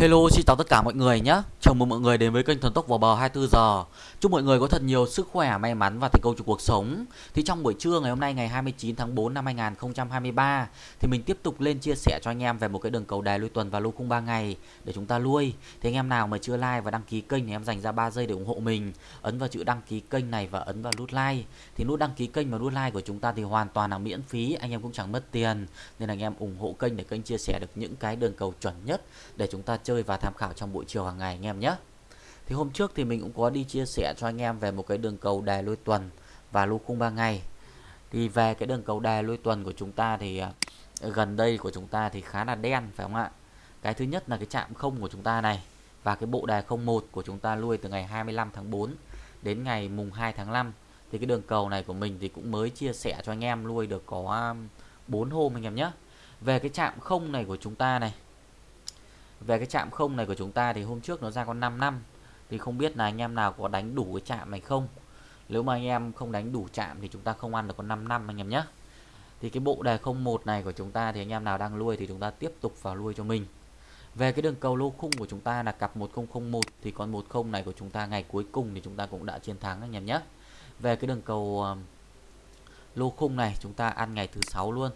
Hello xin chào tất cả mọi người nhé. Chào mừng mọi người đến với kênh Thần Tốc vào bờ 24 giờ. Chúc mọi người có thật nhiều sức khỏe, may mắn và thành công trong cuộc sống. Thì trong buổi trưa ngày hôm nay ngày 29 tháng 4 năm 2023 Thì mình tiếp tục lên chia sẻ cho anh em về một cái đường cầu đài lui tuần và lô khung 3 ngày Để chúng ta lui. Thì anh em nào mà chưa like và đăng ký kênh thì em dành ra 3 giây để ủng hộ mình. Ấn vào chữ đăng ký kênh này và ấn vào nút like. Thì nút đăng ký kênh và nút like của chúng ta thì hoàn toàn là miễn phí Anh em cũng chẳng mất tiền. Nên anh em ủng hộ kênh để kênh chia sẻ được những cái đường cầu chuẩn nhất Để chúng ta chơi và tham khảo trong buổi chiều hàng ngày anh em nhé. Thì hôm trước thì mình cũng có đi chia sẻ cho anh em về một cái đường cầu đài lôi tuần và lô khung 3 ngày. Thì về cái đường cầu đài lôi tuần của chúng ta thì à, gần đây của chúng ta thì khá là đen, phải không ạ? Cái thứ nhất là cái chạm không của chúng ta này và cái bộ đài 01 của chúng ta lui từ ngày 25 tháng 4 đến ngày mùng 2 tháng 5 thì cái đường cầu này của mình thì cũng mới chia sẻ cho anh em, lui được có à, 4 hôm anh em nhé. Về cái chạm không này của chúng ta này về cái chạm không này của chúng ta thì hôm trước nó ra con 5 năm. Thì không biết là anh em nào có đánh đủ cái chạm này không? Nếu mà anh em không đánh đủ chạm thì chúng ta không ăn được con 5 năm anh em nhé. Thì cái bộ đề 01 này của chúng ta thì anh em nào đang nuôi thì chúng ta tiếp tục vào nuôi cho mình. Về cái đường cầu lô khung của chúng ta là cặp 1001 thì con 10 này của chúng ta ngày cuối cùng thì chúng ta cũng đã chiến thắng anh em nhé. Về cái đường cầu ờ, lô khung này chúng ta ăn ngày thứ sáu luôn.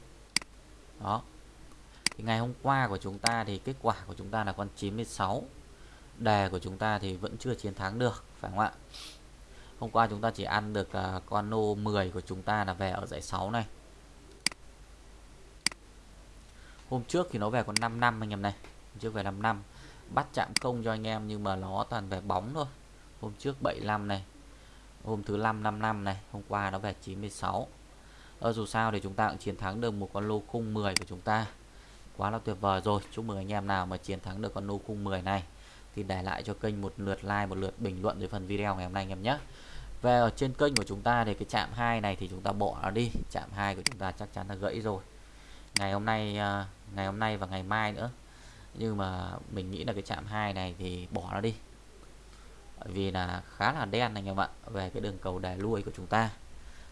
Đó thì ngày hôm qua của chúng ta thì kết quả của chúng ta là con 96 đề của chúng ta thì vẫn chưa chiến thắng được phải không ạ? Hôm qua chúng ta chỉ ăn được uh, con nô 10 của chúng ta là về ở giải 6 này. Hôm trước thì nó về còn 5 năm anh em này. Hôm trước về 5 năm. Bắt chạm công cho anh em nhưng mà nó toàn về bóng thôi. Hôm trước 75 này. Hôm thứ 5 55 này. Hôm qua nó về 96 ờ, dù sao thì chúng ta cũng chiến thắng được một con lô khung 10 của chúng ta quá là tuyệt vời rồi. Chúc mừng anh em nào mà chiến thắng được con nô khung 10 này. Thì để lại cho kênh một lượt like, một lượt bình luận dưới phần video ngày hôm nay anh em nhé. Về ở trên kênh của chúng ta thì cái chạm 2 này thì chúng ta bỏ nó đi. Chạm 2 của chúng ta chắc chắn là gãy rồi. Ngày hôm nay à, ngày hôm nay và ngày mai nữa. Nhưng mà mình nghĩ là cái chạm 2 này thì bỏ nó đi. Vì là khá là đen anh em ạ, về cái đường cầu đè lui của chúng ta.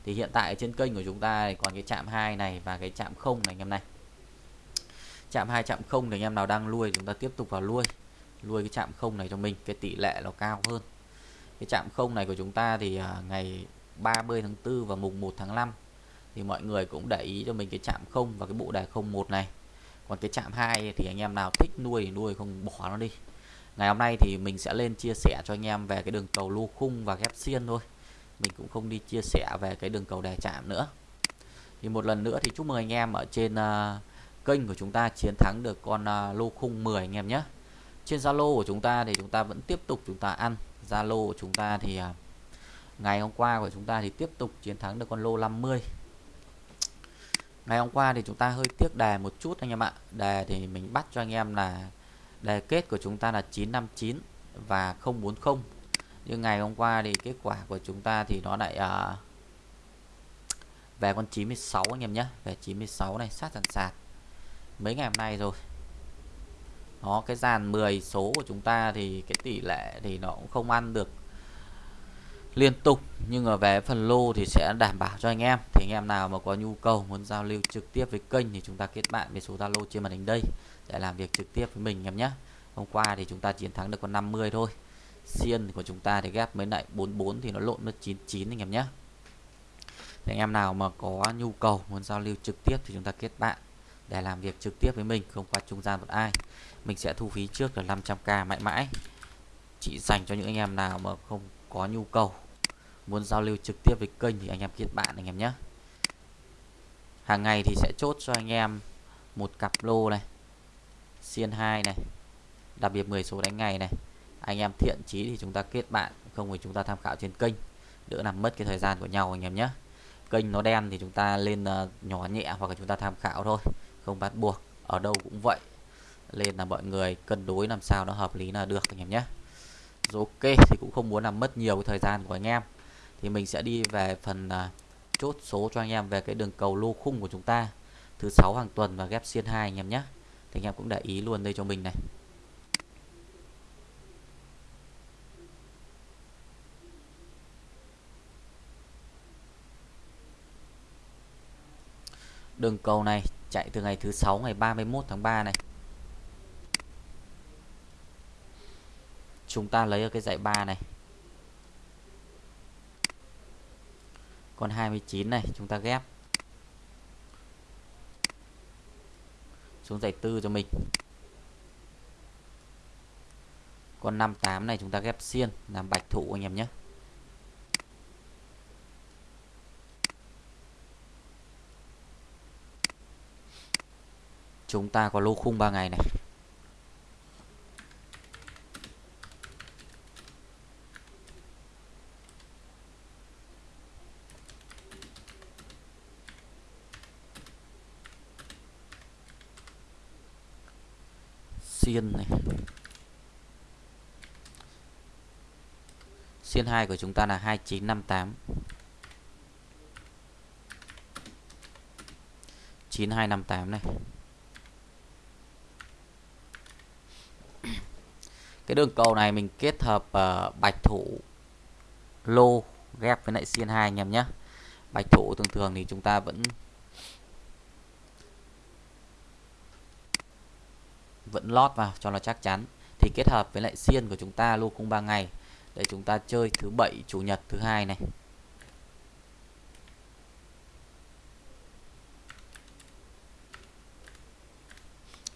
Thì hiện tại trên kênh của chúng ta thì còn cái chạm 2 này và cái chạm không này anh em này chạm 2 chạm không thì anh em nào đang nuôi chúng ta tiếp tục vào nuôi. Nuôi cái chạm không này cho mình cái tỷ lệ nó cao hơn. Cái chạm không này của chúng ta thì à, ngày 30 tháng 4 và mùng 1 tháng 5 thì mọi người cũng để ý cho mình cái chạm không và cái bộ đề 01 này. Còn cái chạm 2 thì anh em nào thích nuôi thì nuôi không bỏ nó đi. Ngày hôm nay thì mình sẽ lên chia sẻ cho anh em về cái đường cầu lô khung và ghép xiên thôi. Mình cũng không đi chia sẻ về cái đường cầu đề chạm nữa. Thì một lần nữa thì chúc mừng anh em ở trên uh, kênh của chúng ta chiến thắng được con uh, lô khung 10 anh em nhé. Trên Zalo của chúng ta thì chúng ta vẫn tiếp tục chúng ta ăn. Zalo của chúng ta thì uh, ngày hôm qua của chúng ta thì tiếp tục chiến thắng được con lô 50 ngày hôm qua thì chúng ta hơi tiếc đề một chút anh em ạ. Đề thì mình bắt cho anh em là đề kết của chúng ta là 959 và 040 nhưng ngày hôm qua thì kết quả của chúng ta thì nó lại uh, về con 96 anh em nhé. Về 96 này sát sàn sạt mấy ngày hôm nay rồi. Nó, cái dàn 10 số của chúng ta thì cái tỷ lệ thì nó cũng không ăn được liên tục, nhưng ở về phần lô thì sẽ đảm bảo cho anh em. Thì anh em nào mà có nhu cầu muốn giao lưu trực tiếp với kênh thì chúng ta kết bạn với số Zalo trên màn hình đây, để làm việc trực tiếp với mình em nhé. Hôm qua thì chúng ta chiến thắng được con 50 thôi. Xiên của chúng ta thì ghép mới lại 44 thì nó lộn mất 99 anh em nhé. Thì anh em nào mà có nhu cầu muốn giao lưu trực tiếp thì chúng ta kết bạn để làm việc trực tiếp với mình không qua trung gian một ai. Mình sẽ thu phí trước là 500k mãi mãi. Chỉ dành cho những anh em nào mà không có nhu cầu muốn giao lưu trực tiếp với kênh thì anh em kết bạn anh em nhé. Hàng ngày thì sẽ chốt cho anh em một cặp lô này xiên 2 này đặc biệt 10 số đánh ngày này. Anh em thiện chí thì chúng ta kết bạn không thì chúng ta tham khảo trên kênh. Đỡ làm mất cái thời gian của nhau anh em nhé. Kênh nó đen thì chúng ta lên uh, nhỏ nhẹ hoặc là chúng ta tham khảo thôi không bắt buộc ở đâu cũng vậy. Nên là mọi người cân đối làm sao nó hợp lý là được anh em nhé. Rồi ok thì cũng không muốn làm mất nhiều cái thời gian của anh em. Thì mình sẽ đi về phần uh, chốt số cho anh em về cái đường cầu lô khung của chúng ta. Thứ sáu hàng tuần và ghép xiên 2 anh em nhé. Thì anh em cũng để ý luôn đây cho mình này. Đường cầu này chạy từ ngày thứ sáu, ngày 31 tháng 3 này. Chúng ta lấy ở cái dãy 3 này. Con 29 này, chúng ta ghép. Xuống dãy 4 cho mình. Con 58 này, chúng ta ghép xiên, làm bạch thụ anh em nhé. Chúng ta có lô khung 3 ngày này. Xiên này. Xiên 2 của chúng ta là 2958 9258 này. Cái đường cầu này mình kết hợp uh, bạch thủ lô ghép với lại xiên 2 anh em nhé. Bạch thủ thường thường thì chúng ta vẫn vẫn lót vào cho nó chắc chắn. Thì kết hợp với lại xiên của chúng ta lô khung 3 ngày. Để chúng ta chơi thứ bảy chủ nhật thứ hai này.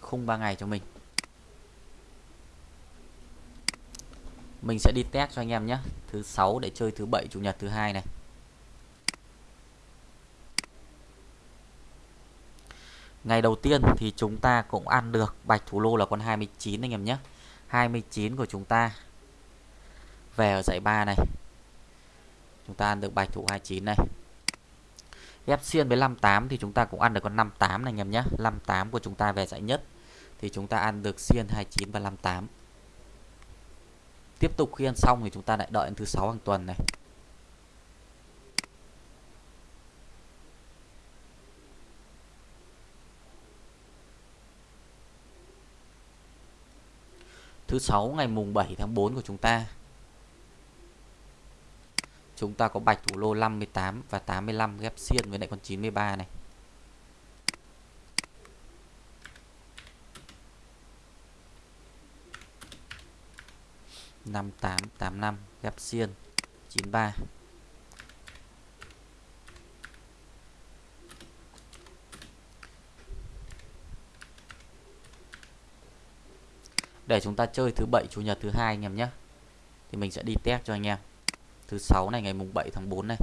Khung 3 ngày cho mình. Mình sẽ đi test cho anh em nhé. Thứ sáu để chơi thứ bảy, chủ nhật thứ hai này. Ngày đầu tiên thì chúng ta cũng ăn được bạch thủ lô là con 29 anh em nhé. 29 của chúng ta. Về ở dãy 3 này. Chúng ta ăn được bạch thủ 29 này. Ghép xiên với 58 thì chúng ta cũng ăn được con 58 này anh em nhé. 58 của chúng ta về dãy nhất. Thì chúng ta ăn được xiên 29 và 58 tiếp tục khi ăn xong thì chúng ta lại đợi đến thứ sáu hàng tuần này. Thứ sáu ngày mùng 7 tháng 4 của chúng ta. Chúng ta có bạch thủ lô 58 và 85 ghép xiên với lại con 93 này. Năm tám xiên, chín ba. Để chúng ta chơi thứ bảy, chủ nhật thứ hai anh em nhé. Thì mình sẽ đi test cho anh em. Thứ sáu này, ngày mùng 7 tháng 4 này.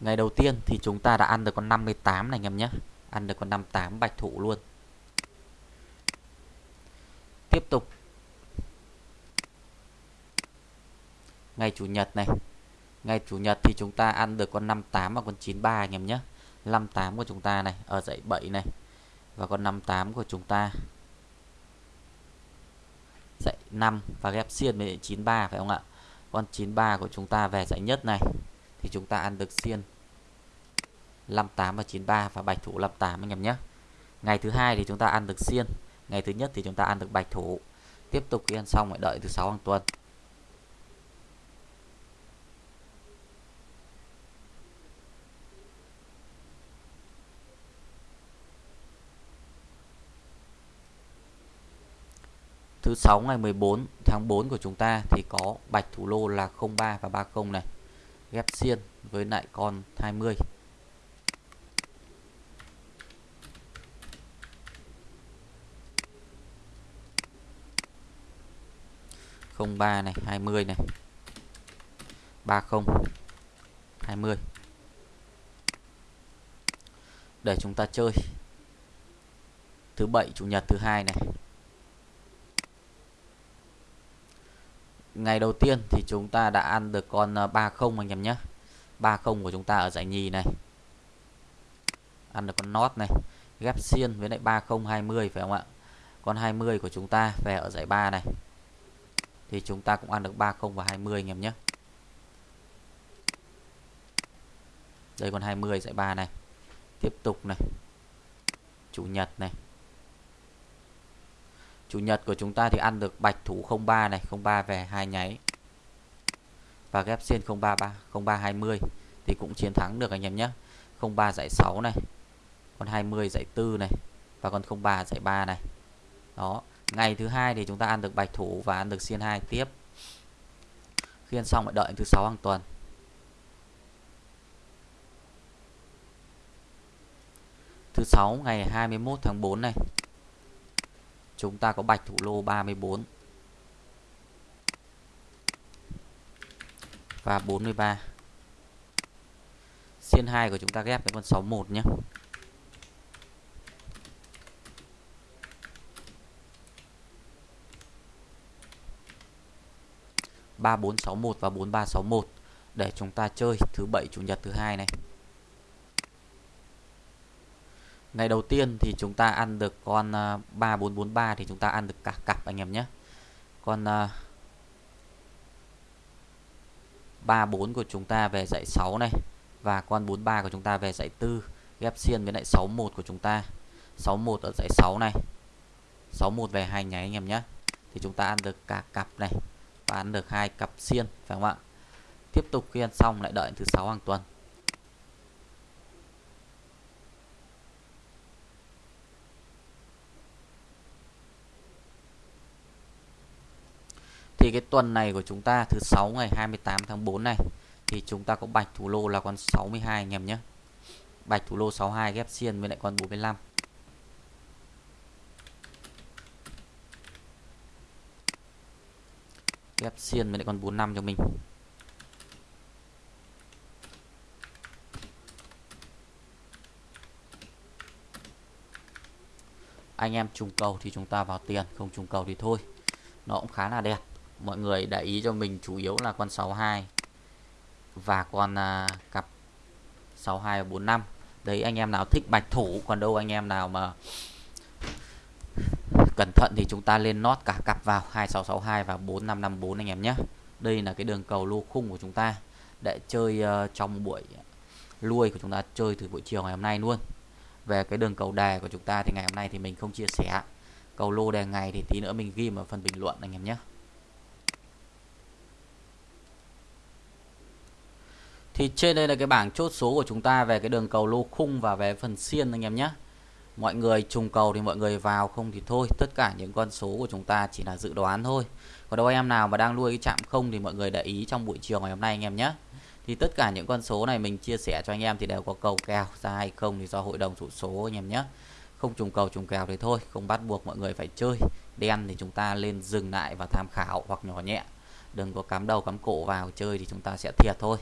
Ngày đầu tiên thì chúng ta đã ăn được con 58 này anh em nhé. Ăn được con 58 bạch thủ luôn tiếp tục. Ngày chủ nhật này. Ngày chủ nhật thì chúng ta ăn được con 58 và con 93 anh em nhé. 58 của chúng ta này, ở dãy 7 này. Và con 58 của chúng ta dãy 5 và ghép xiên với 93 phải không ạ? Con 93 của chúng ta về dãy nhất này, thì chúng ta ăn được xiên 58 và 93 và bạch thủ 58 anh em nhé. Ngày thứ hai thì chúng ta ăn được xiên ngày thứ nhất thì chúng ta ăn được bạch thủ tiếp tục khi ăn xong lại đợi thứ sáu hàng tuần Thứ sáu ngày 14 tháng 4 của chúng ta thì có bạch thủ lô là 03 và 30 này. Ghép xiên với lại con 20. 03 này 20 này. 30 20 để chúng ta chơi. Thứ bảy, chủ nhật, thứ hai này. Ngày đầu tiên thì chúng ta đã ăn được con ờ, 30 anh em nhé. 30 của chúng ta ở giải nhì này. Ăn được con nót này, ghép xiên với lại 30 20 phải không ạ? Con 20 của chúng ta về ở giải 3 này thì chúng ta cũng ăn được 30 và 20 anh em nhé. Đây còn 20 dãy 3 này. Tiếp tục này. Chủ nhật này. Chủ nhật của chúng ta thì ăn được bạch thủ 03 này 03 về hai nháy. Và ghép xiên 033 0320 thì cũng chiến thắng được anh em nhé. 03 dãy 6 này. Còn 20 dãy 4 này. Và còn 03 dãy 3 này. Đó ngày thứ hai thì chúng ta ăn được bạch thủ và ăn được xiên hai tiếp. Khi ăn xong lại đợi thứ sáu hàng tuần. Thứ sáu ngày 21 tháng 4 này, chúng ta có bạch thủ lô 34 và 43 xiên 2 của chúng ta ghép với con 61 nhé. Ba bốn sáu một và bốn ba sáu một. Để chúng ta chơi thứ bảy, chủ nhật thứ hai này. Ngày đầu tiên thì chúng ta ăn được con à, 3443 thì chúng ta ăn được cả cặp anh em nhé. Con à, 34 của chúng ta về dãy 6 này và con 43 của chúng ta về dãy 4 ghép xiên với lại 61 của chúng ta. 61 ở dãy 6 này. 61 về hai nháy anh em nhé. Thì chúng ta ăn được cả cặp này bán được hai cặp xiên, phải không ạ? Tiếp tục khi ăn xong lại đợi thứ sáu hàng tuần. Thì cái tuần này của chúng ta, thứ sáu ngày 28 tháng 4 này, thì chúng ta có bạch thủ lô là con 62 anh em nhé. Bạch thủ lô 62 ghép xiên với lại con 45 ghép xiên với lại con 45 cho mình. Anh em trùng cầu thì chúng ta vào tiền không trùng cầu thì thôi. Nó cũng khá là đẹp. Mọi người để ý cho mình chủ yếu là con 62 và con à, cặp 62 và 45 đấy anh em nào thích bạch thủ còn đâu anh em nào mà cẩn thận thì chúng ta lên nót cả cặp vào. 2662 và 4554 anh em nhé. Đây là cái đường cầu lô khung của chúng ta để chơi uh, trong buổi lui của chúng ta chơi từ buổi chiều ngày hôm nay luôn. Về cái đường cầu đề của chúng ta thì ngày hôm nay thì mình không chia sẻ. Cầu lô đề ngày thì tí nữa mình ghi ở phần bình luận anh em nhé. Thì trên đây là cái bảng chốt số của chúng ta về cái đường cầu lô khung và về phần xiên anh em nhé mọi người trùng cầu thì mọi người vào, không thì thôi. Tất cả những con số của chúng ta chỉ là dự đoán thôi. Còn đâu em nào mà đang nuôi cái chạm không thì mọi người để ý trong buổi chiều ngày hôm nay anh em nhé. Thì tất cả những con số này mình chia sẻ cho anh em thì đều có cầu kèo, ra hay không thì do hội đồng thủ số anh em nhé. Không trùng cầu, trùng kèo thì thôi, không bắt buộc mọi người phải chơi. Đen thì chúng ta lên dừng lại và tham khảo, hoặc nhỏ nhẹ. Đừng có cắm đầu, cắm cổ vào chơi thì chúng ta sẽ thiệt thôi.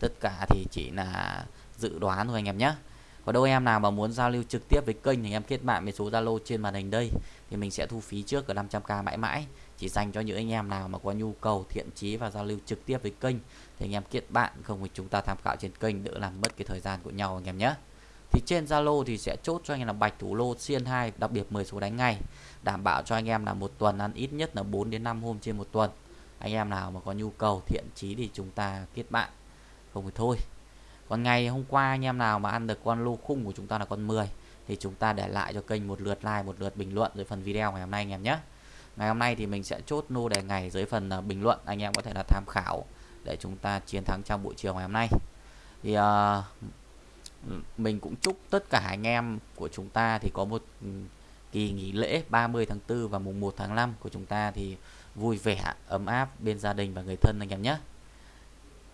Tất cả thì chỉ là dự đoán thôi anh em nhé có đâu em nào mà muốn giao lưu trực tiếp với kênh thì em kết bạn với số Zalo trên màn hình đây. Thì mình sẽ thu phí trước ở 500k mãi mãi. Chỉ dành cho những anh em nào mà có nhu cầu, thiện chí và giao lưu trực tiếp với kênh thì anh em kết bạn, không thì chúng ta tham khảo trên kênh, đỡ làm mất cái thời gian của nhau anh em nhé. Thì trên Zalo thì sẽ chốt cho anh em là bạch thủ lô xiên 2 đặc biệt 10 số đánh ngay. Đảm bảo cho anh em là một tuần ăn ít nhất là 4 đến 5 hôm trên một tuần. Anh em nào mà có nhu cầu, thiện chí thì chúng ta kết bạn. Không thì thôi còn ngày hôm qua anh em nào mà ăn được con lô khung của chúng ta là con 10 thì chúng ta để lại cho kênh một lượt like một lượt bình luận dưới phần video ngày hôm nay anh em nhé. Ngày hôm nay thì mình sẽ chốt nô đề ngày dưới phần uh, bình luận anh em có thể là tham khảo để chúng ta chiến thắng trong buổi chiều ngày hôm nay. Thì uh, mình cũng chúc tất cả anh em của chúng ta thì có một ừ, kỳ nghỉ lễ 30 tháng 4 và mùng 1 tháng 5 của chúng ta thì vui vẻ ấm áp bên gia đình và người thân anh em nhé.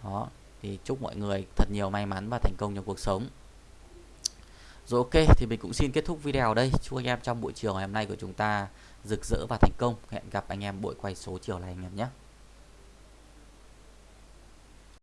Đó thì chúc mọi người thật nhiều may mắn và thành công trong cuộc sống. Rồi ok, thì mình cũng xin kết thúc video ở đây. Chúc anh em trong buổi chiều ngày hôm nay của chúng ta rực rỡ và thành công. Hẹn gặp anh em buổi quay số chiều này anh em nhé.